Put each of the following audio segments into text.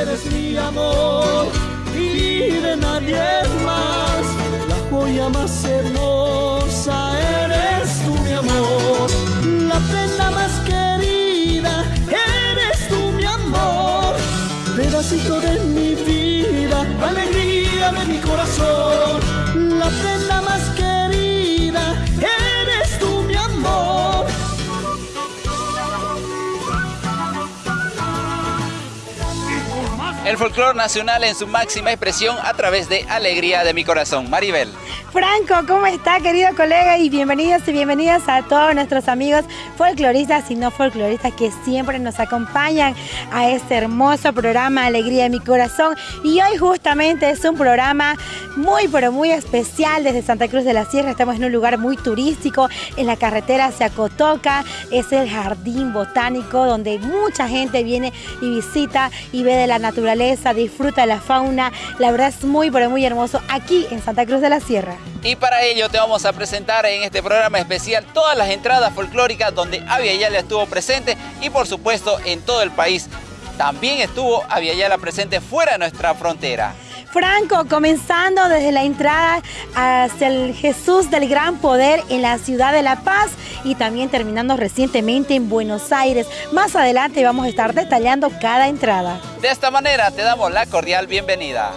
Eres mi amor y de nadie más. La joya más hermosa eres tú, mi amor. La prenda más querida eres tú, mi amor. Pedacito de mi vida, alegría de mi corazón. El folclore nacional en su máxima expresión a través de Alegría de mi corazón. Maribel. Franco, ¿cómo está querido colega? Y bienvenidos y bienvenidas a todos nuestros amigos folcloristas y no folcloristas que siempre nos acompañan a este hermoso programa Alegría de mi corazón. Y hoy justamente es un programa muy pero muy especial desde Santa Cruz de la Sierra. Estamos en un lugar muy turístico, en la carretera hacia Cotoca. Es el jardín botánico donde mucha gente viene y visita y ve de la naturaleza, disfruta la fauna. La verdad es muy pero muy hermoso aquí en Santa Cruz de la Sierra. Y para ello te vamos a presentar en este programa especial todas las entradas folclóricas donde Avia Yala estuvo presente y por supuesto en todo el país. También estuvo Avia Yala presente fuera de nuestra frontera. Franco, comenzando desde la entrada hacia el Jesús del Gran Poder en la ciudad de La Paz y también terminando recientemente en Buenos Aires. Más adelante vamos a estar detallando cada entrada. De esta manera te damos la cordial bienvenida.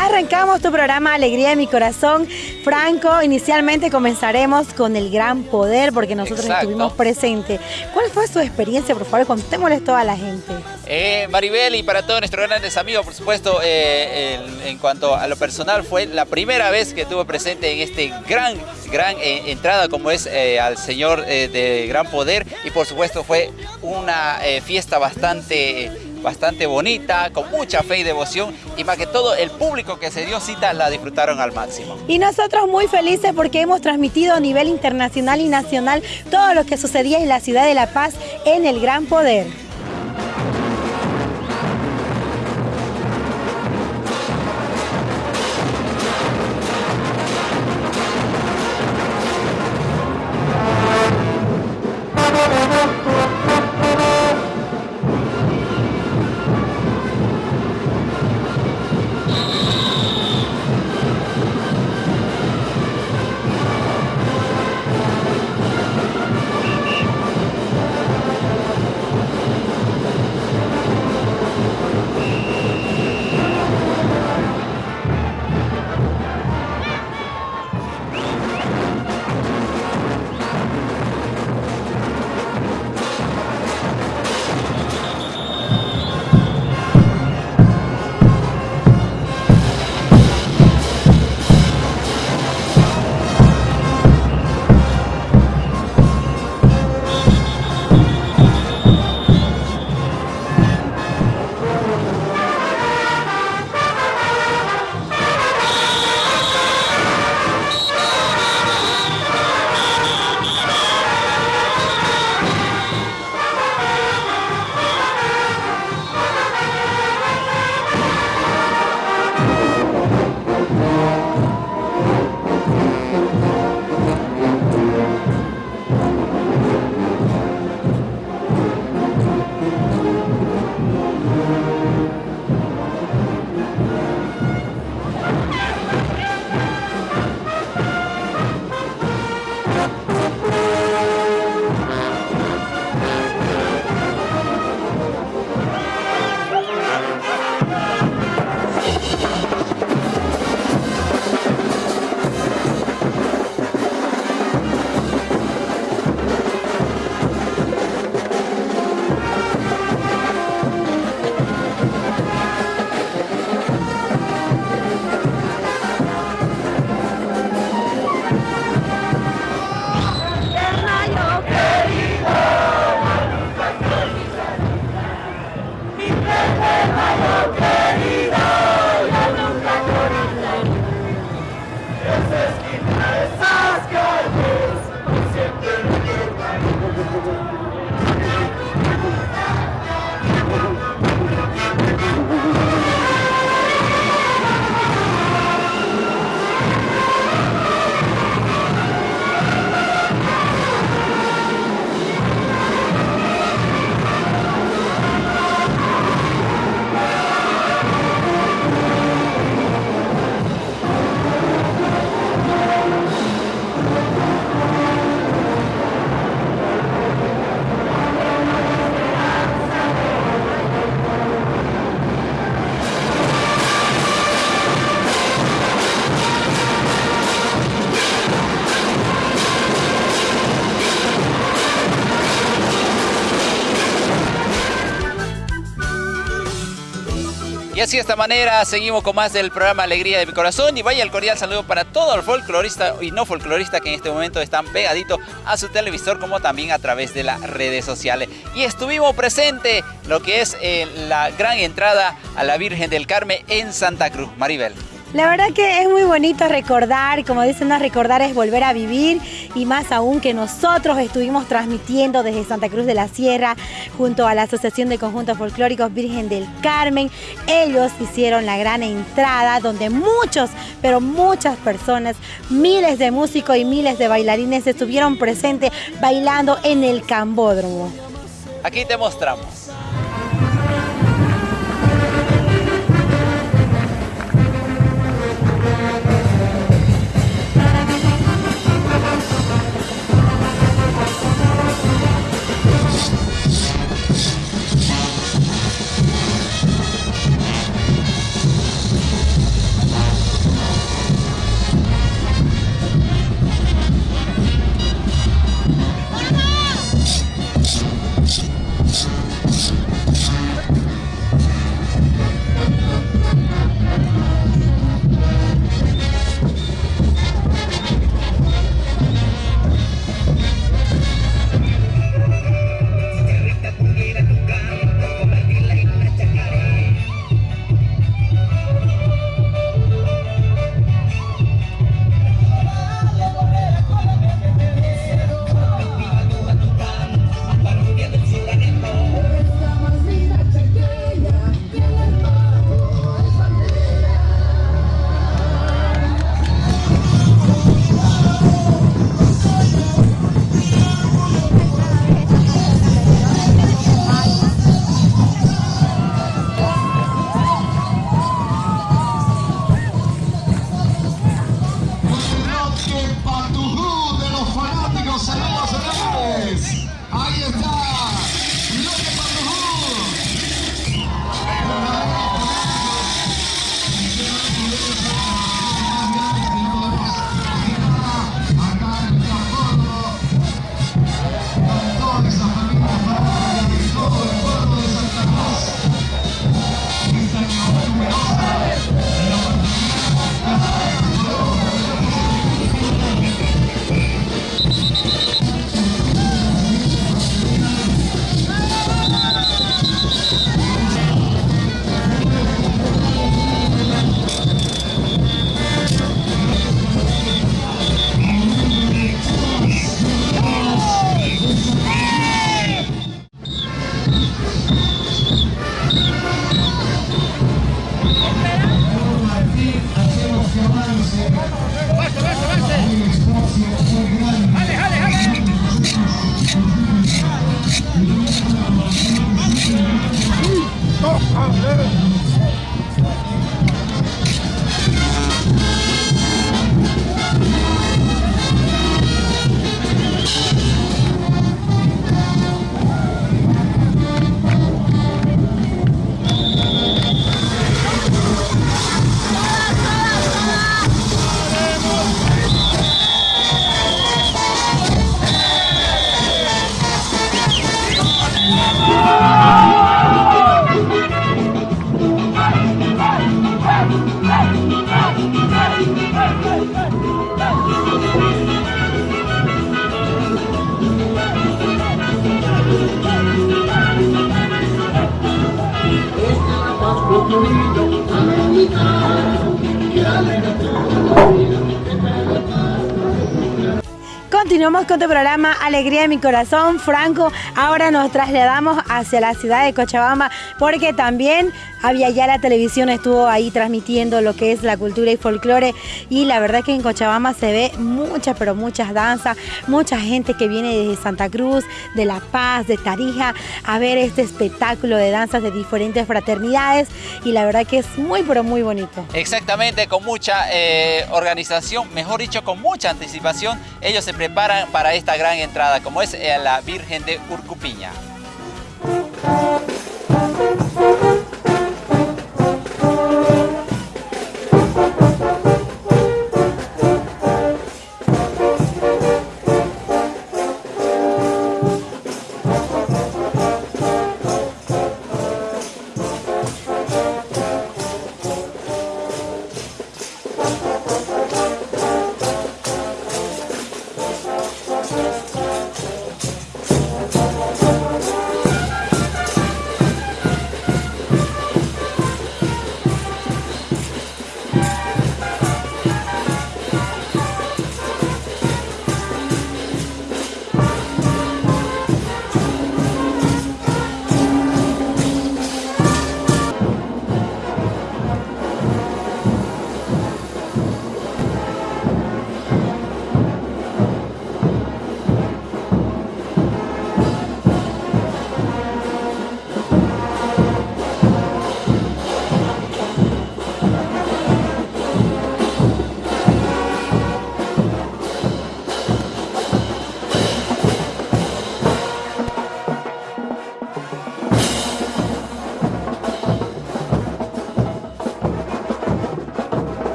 Arrancamos tu programa Alegría de mi corazón. Franco, inicialmente comenzaremos con el gran poder porque nosotros Exacto. estuvimos presentes. ¿Cuál fue su experiencia? Por favor, contémosle esto a la gente. Eh, Maribel y para todos nuestros grandes amigos, por supuesto, eh, en, en cuanto a lo personal, fue la primera vez que estuve presente en este gran, gran eh, entrada como es al Señor de Gran Poder y por supuesto fue una fiesta bastante, bastante bonita, con mucha fe y devoción y más que todo el público que se dio cita la disfrutaron al máximo. Y nosotros muy felices porque hemos transmitido a nivel internacional y nacional todo lo que sucedía en la ciudad de La Paz en el Gran Poder. Así de esta manera seguimos con más del programa Alegría de mi Corazón y vaya el cordial saludo para todo el folclorista y no folclorista que en este momento están pegaditos a su televisor como también a través de las redes sociales. Y estuvimos presente lo que es eh, la gran entrada a la Virgen del Carmen en Santa Cruz. Maribel. La verdad que es muy bonito recordar, como dicen, no recordar es volver a vivir y más aún que nosotros estuvimos transmitiendo desde Santa Cruz de la Sierra junto a la Asociación de Conjuntos Folclóricos Virgen del Carmen. Ellos hicieron la gran entrada donde muchos, pero muchas personas, miles de músicos y miles de bailarines estuvieron presentes bailando en el Cambódromo. Aquí te mostramos. Programa Alegría de mi corazón, Franco. Ahora nos trasladamos hacia la ciudad de Cochabamba porque también había ya la televisión estuvo ahí transmitiendo lo que es la cultura y folclore y la verdad que en Cochabamba se ve muchas, pero muchas danzas, mucha gente que viene desde Santa Cruz, de La Paz, de Tarija, a ver este espectáculo de danzas de diferentes fraternidades y la verdad que es muy, pero muy bonito. Exactamente, con mucha eh, organización, mejor dicho, con mucha anticipación, ellos se preparan para esta gran entrada, como es eh, la Virgen de Urcupiña.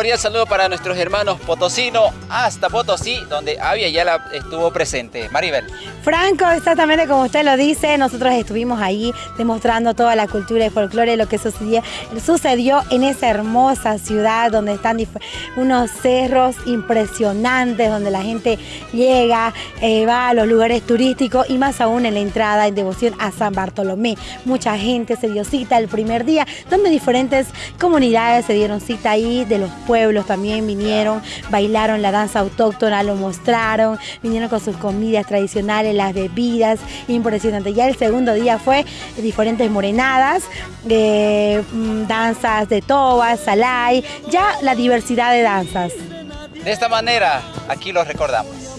Cordial saludo para nuestros hermanos potosino hasta Potosí, donde Avia ya la estuvo presente. Maribel. Franco, exactamente como usted lo dice, nosotros estuvimos ahí demostrando toda la cultura y folclore, lo que sucedió, en esa hermosa ciudad donde están unos cerros impresionantes, donde la gente llega, eh, va a los lugares turísticos y más aún en la entrada en devoción a San Bartolomé. Mucha gente se dio cita el primer día, donde diferentes comunidades se dieron cita ahí de los pueblos también vinieron, bailaron la danza autóctona, lo mostraron, vinieron con sus comidas tradicionales, las bebidas, impresionante. Ya el segundo día fue diferentes morenadas, eh, mm, danzas de toba, salay, ya la diversidad de danzas. De esta manera, aquí lo recordamos.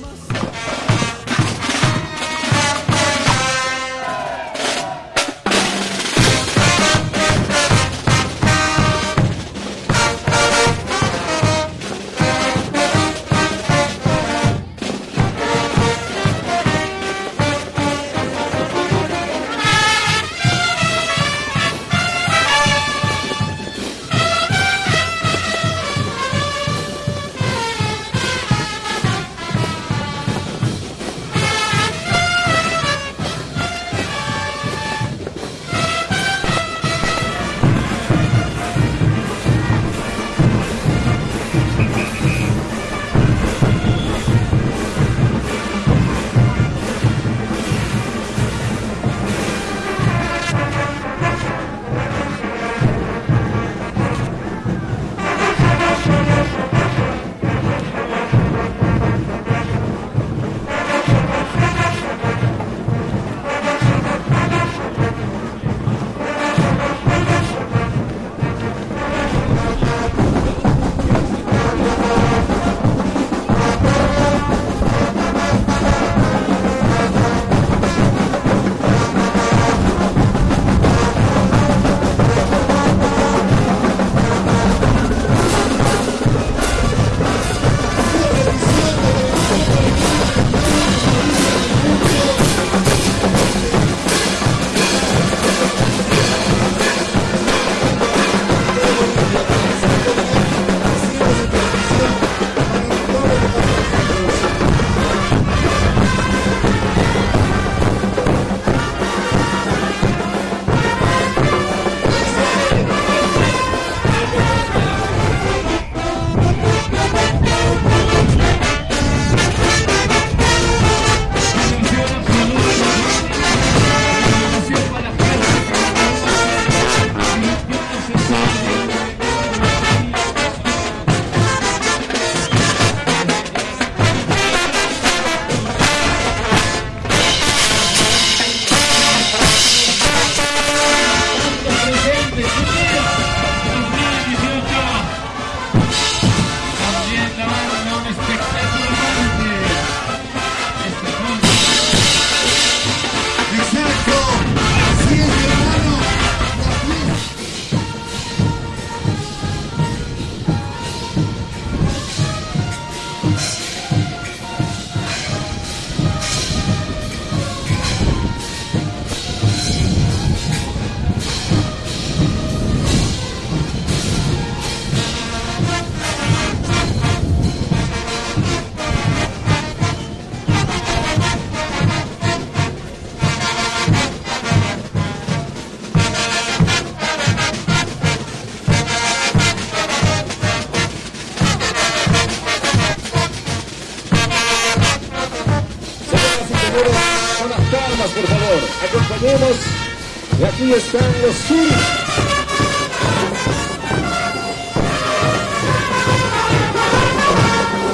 Están los sur.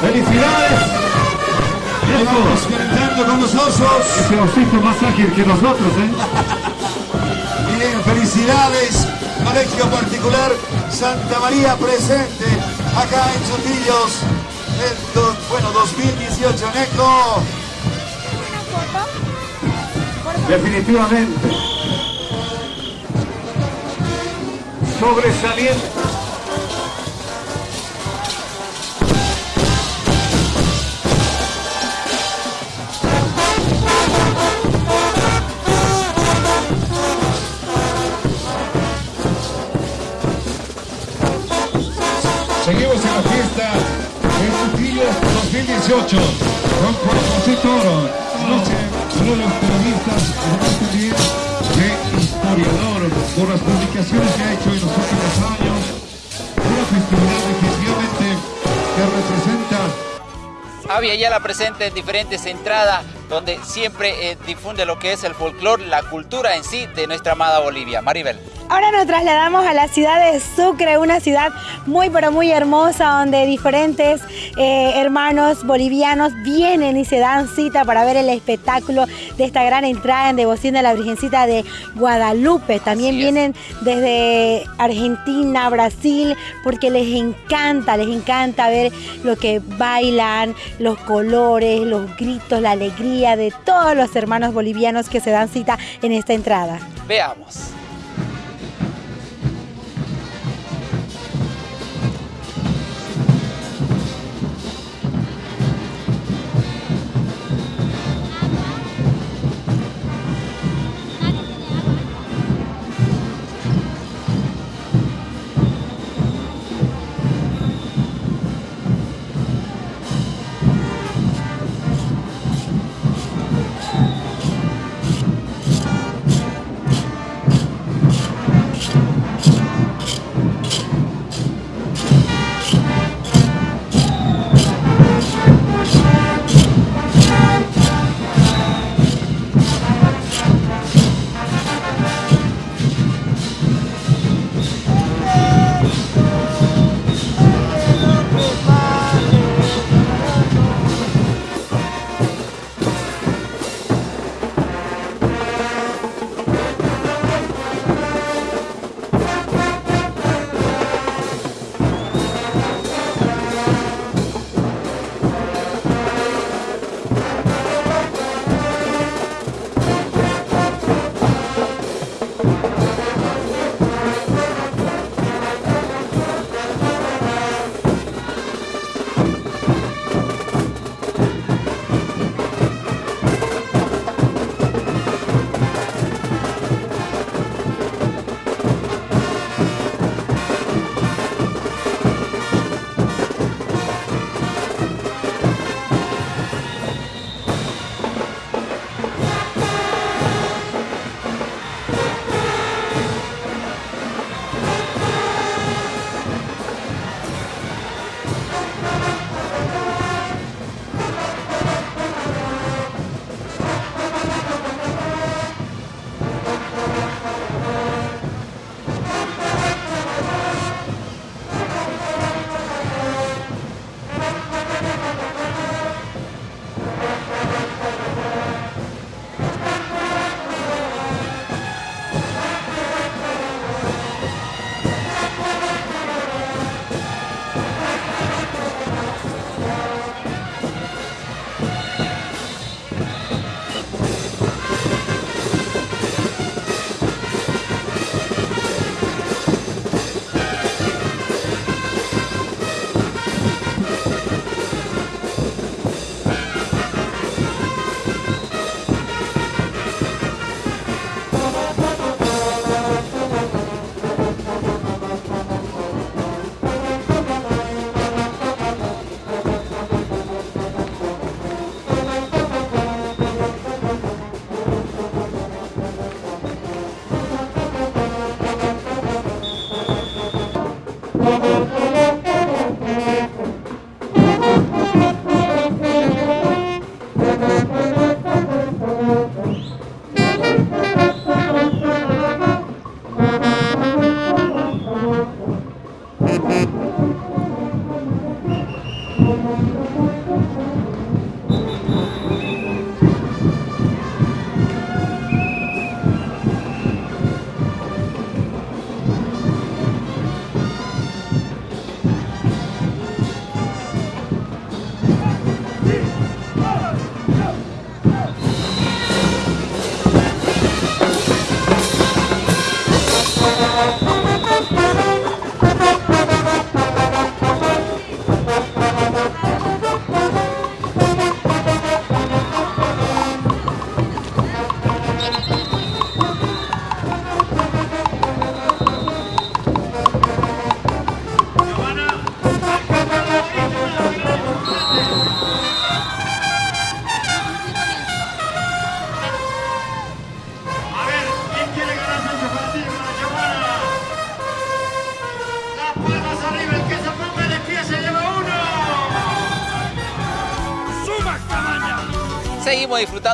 ¡Felicidades! Vamos calentando con los osos. Ese osito más ágil que nosotros, ¿eh? Bien, felicidades. Colegio particular Santa María presente acá en Sotillos. El, bueno, 2018, Neco definitivamente. Sobresaliente. Seguimos en la fiesta del Cutillo 2018 con Cuerpos y Noche los periodistas, además también de historiador por las publicaciones que ha hecho en los últimos años. Una festividad definitivamente que representa Avia ya la presente en diferentes entradas donde siempre eh, difunde lo que es el folclore, la cultura en sí de nuestra amada Bolivia. Maribel. Ahora nos trasladamos a la ciudad de Sucre, una ciudad muy pero muy hermosa donde diferentes eh, hermanos bolivianos vienen y se dan cita para ver el espectáculo de esta gran entrada en devoción de la Virgencita de Guadalupe. También vienen desde Argentina, Brasil, porque les encanta, les encanta ver lo que bailan, los colores, los gritos, la alegría de todos los hermanos bolivianos que se dan cita en esta entrada. Veamos.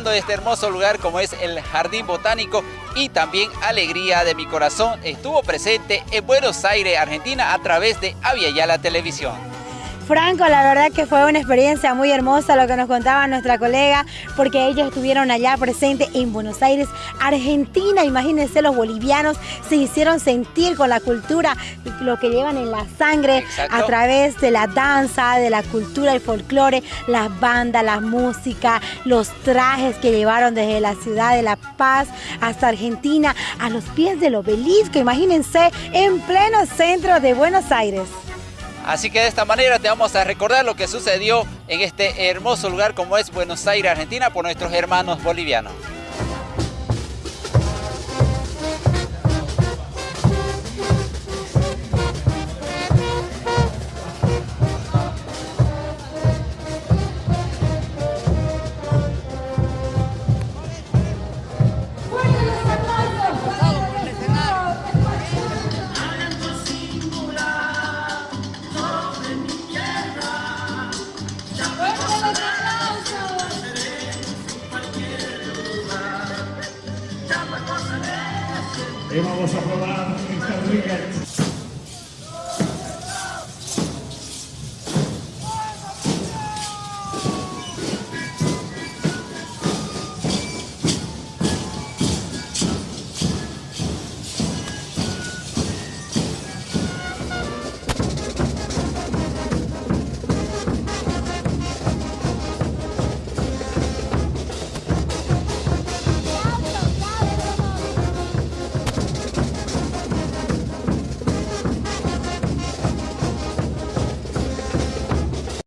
De este hermoso lugar como es el Jardín Botánico y también Alegría de mi Corazón estuvo presente en Buenos Aires, Argentina a través de Aviala Televisión. Franco, la verdad que fue una experiencia muy hermosa lo que nos contaba nuestra colega, porque ellos estuvieron allá presentes en Buenos Aires, Argentina. Imagínense, los bolivianos se hicieron sentir con la cultura, lo que llevan en la sangre a través de la danza, de la cultura, el folclore, las bandas, la música, los trajes que llevaron desde la ciudad de La Paz hasta Argentina, a los pies del obelisco. Imagínense, en pleno centro de Buenos Aires. Así que de esta manera te vamos a recordar lo que sucedió en este hermoso lugar como es Buenos Aires, Argentina, por nuestros hermanos bolivianos. E vamos a probar esta rica